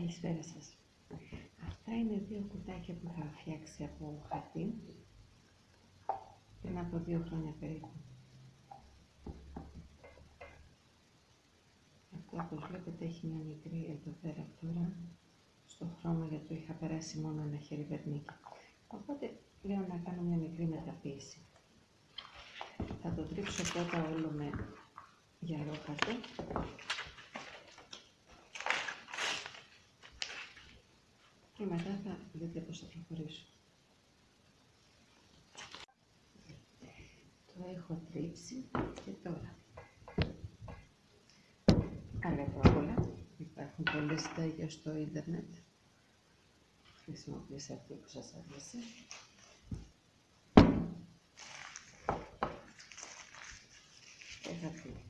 Καλησπέρα σας. Αυτά είναι δύο κουτάκια που είχα φτιάξει από χαρτί πριν από δύο χρόνια περίπου. Αυτό όπως βλέπετε έχει μια μικρή εδώ πέρα τώρα στο χρώμα γιατί το είχα περάσει μόνο ένα χέρι βερνίκι. Οπότε λέω να κάνω μια μικρή μεταποίηση. Θα το τρίψω πρώτα όλο με γυαλόχαρτο και μετά θα δείτε πώς θα προχωρήσω. Το έχω τρίψει και τώρα. όλα. Υπάρχουν πολλές τέτοια στο ίντερνετ. Χρησιμοποιήστε αυτή που σας αρέσει. Και θα φύγει.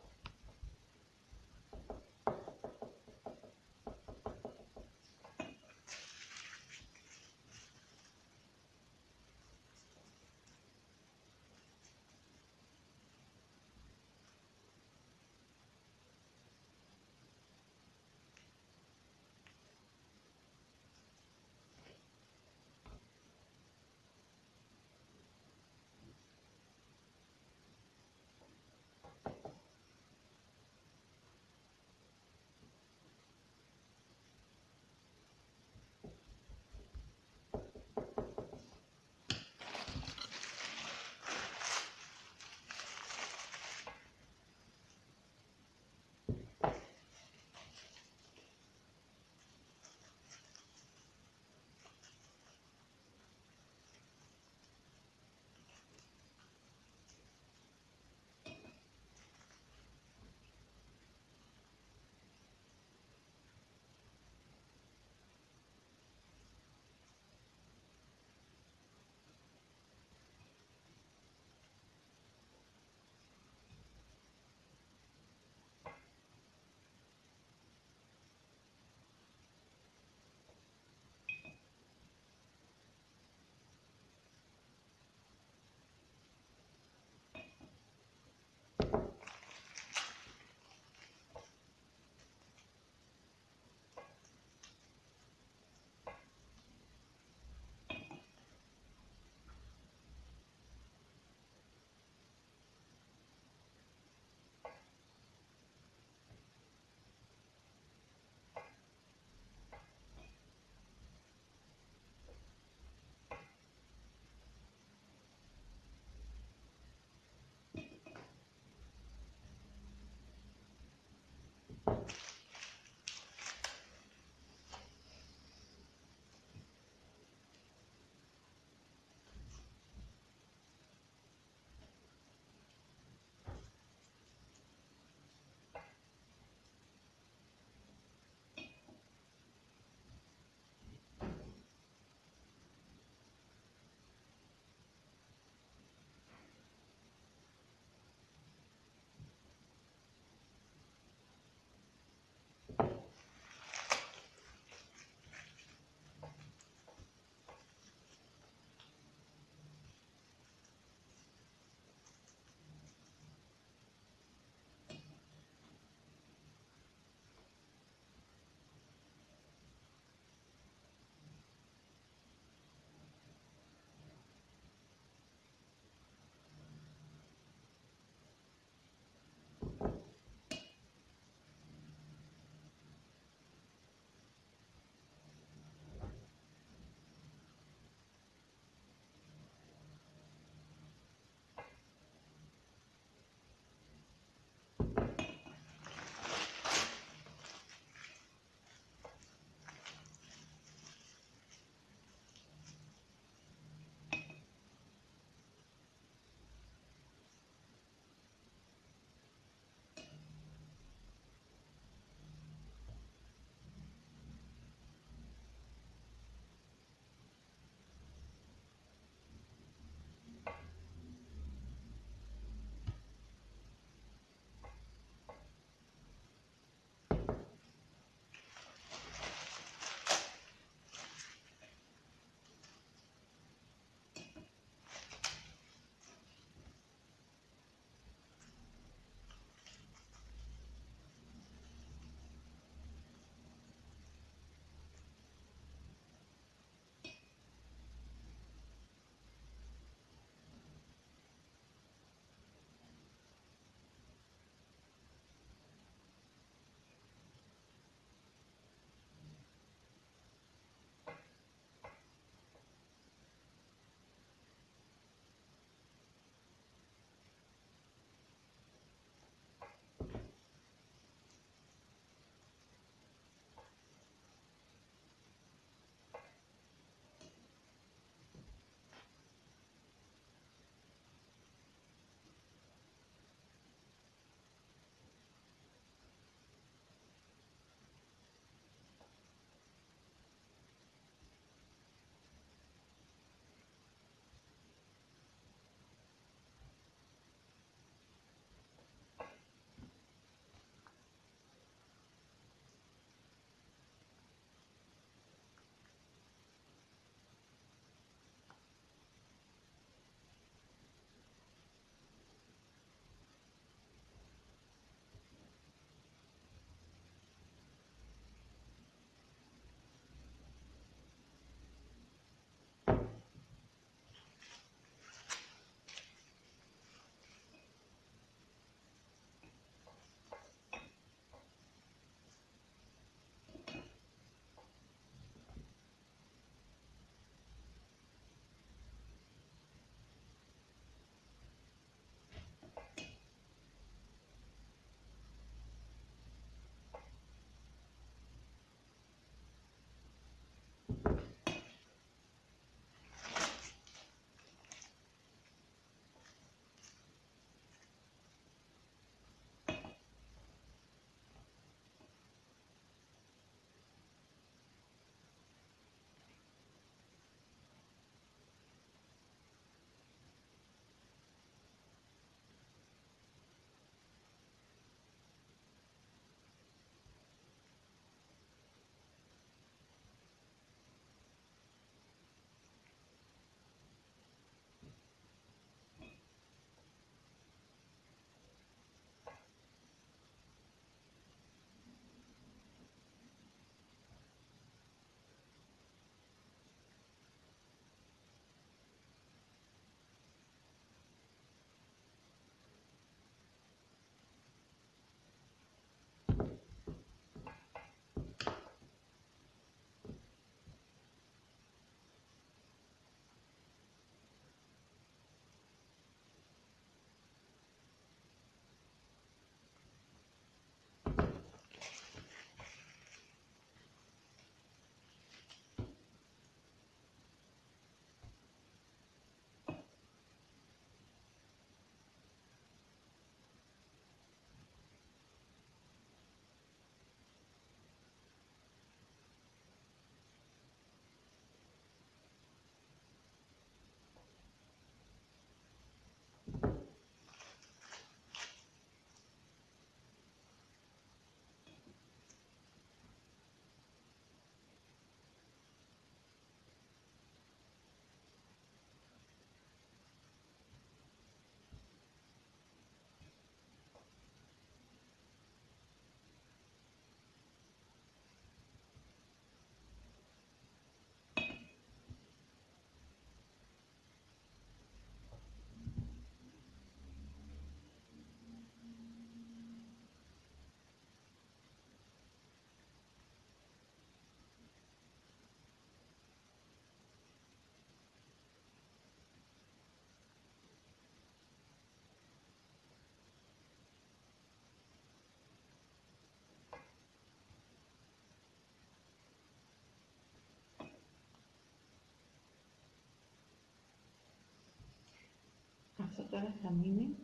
Αυτό τώρα θα μείνει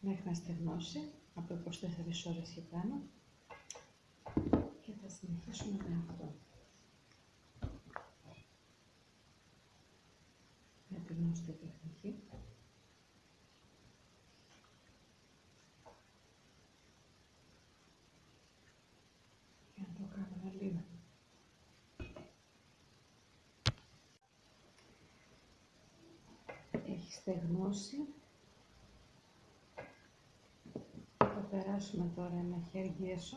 μέχρι να στεγνώσει από 24 ώρες και πάνω και θα συνεχίσουμε με αυτό. Με τη γνωστή τεχνική. Για να το κάνουμε λίγο. Έχει στεγνώσει. Θα περάσουμε τώρα ένα χέρι έσω.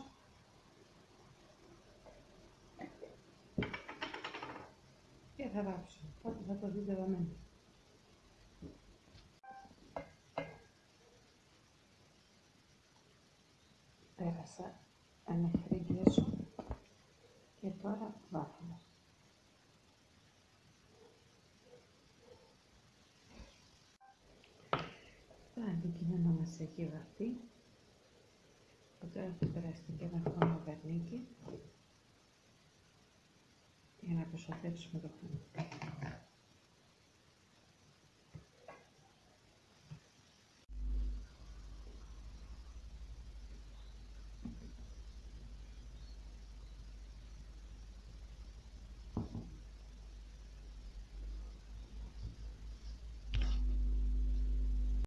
Και θα βάψω. Οπότε θα το δείτε εδώ μέσα. Πέρασα ένα χέρι έσω και τώρα έχει βαφτεί. Τώρα θα περάσουμε και ένα χρώμα βερνίκι για να προστατεύσουμε το χρώμα.